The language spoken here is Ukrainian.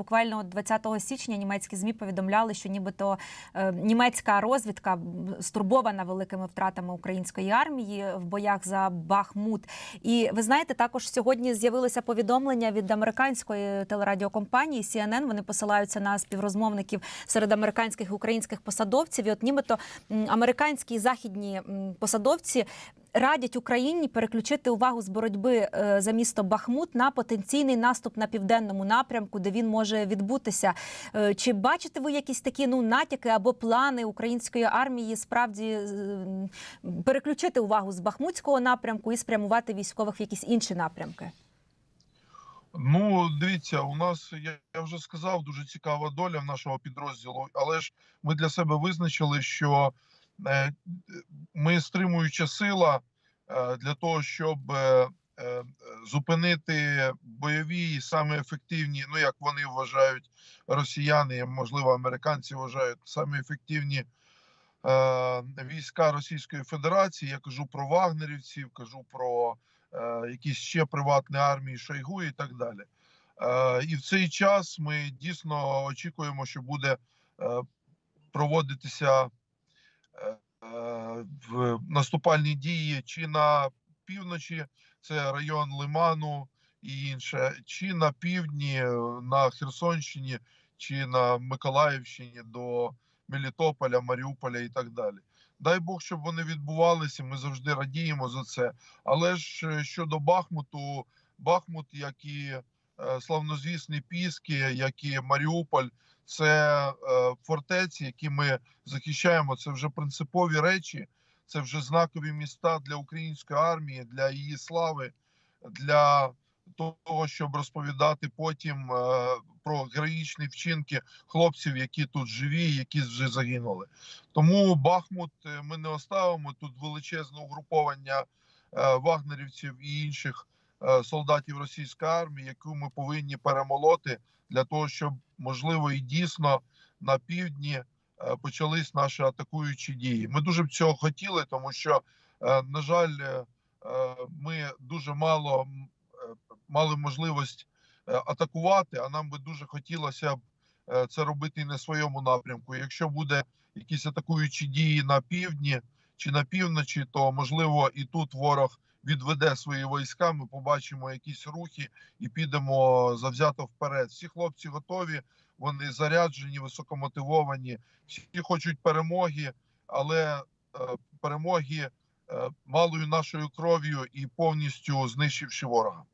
Буквально 20 січня німецькі змі повідомляли, що нібито е, німецька розвідка стурбована великими втратами української армії в боях за Бахмут. І ви знаєте, також сьогодні з'явилося повідомлення від американської телерадіокомпанії CNN. Вони посилаються на співрозмовників серед американських і українських посадовців. І от нібито американські і західні посадовці радять Україні переключити увагу з боротьби е, за місто Бахмут на потенційний наступ на південному напрямку, де він може відбутися. Е, Чи бачите ви якісь такі ну натяки або плани української армії справді е, переключити увагу з Бахмутського напрямку і спрямувати військових в якісь інші напрямки? Ну, дивіться, у нас я, вже сказав, дуже цікава доля в нашого підрозділу, але ж ми для себе визначили, що ми стримуюча сила е, для того, щоб е, е, зупинити бойові і саме ефективні, ну як вони вважають росіяни, можливо, американці вважають самі ефективні е, війська Російської Федерації. Я кажу про вагнерівців, кажу про е, якісь ще приватні армії Шойгу і так далі. Е, і в цей час ми дійсно очікуємо, що буде е, проводитися е, е, в наступальні дії чи на півночі, це район Лиману і інше, чи на півдні, е, на Херсонщині, чи на Миколаївщині до Мелітополя, Маріуполя і так далі. Дай Бог, щоб вони відбувалися. Ми завжди радіємо за це. Але ж е, щодо Бахмуту, Бахмут, як і е, славнозвісні Піски, як і Маріуполь, це е, фортеці, які ми захищаємо. Це вже принципові речі, це вже знакові міста для української армії, для її слави, для того, щоб розповідати потім е, про героїчні вчинки хлопців, які тут живі, які вже загинули. Тому Бахмут е, ми не оставимо тут величезне угруповання вагнерівців і інших солдатів російської армії, яку ми повинні перемолоти для того, щоб можливо і дійсно на півдні е, почались наші атакуючі дії. Ми дуже б цього хотіли, тому що, е, на жаль, е, ми дуже мало мали можливість атакувати, а нам би дуже хотілося б це робити і на своєму напрямку. Якщо буде якісь атакуючі дії на півдні чи на півночі, то можливо і тут ворог відведе свої війська. Ми побачимо якісь рухи і підемо завзято вперед. Всі хлопці готові, вони заряджені, високомотивовані, всі хочуть перемоги, але е, перемоги е, малою нашою кров'ю і повністю знищивши ворога.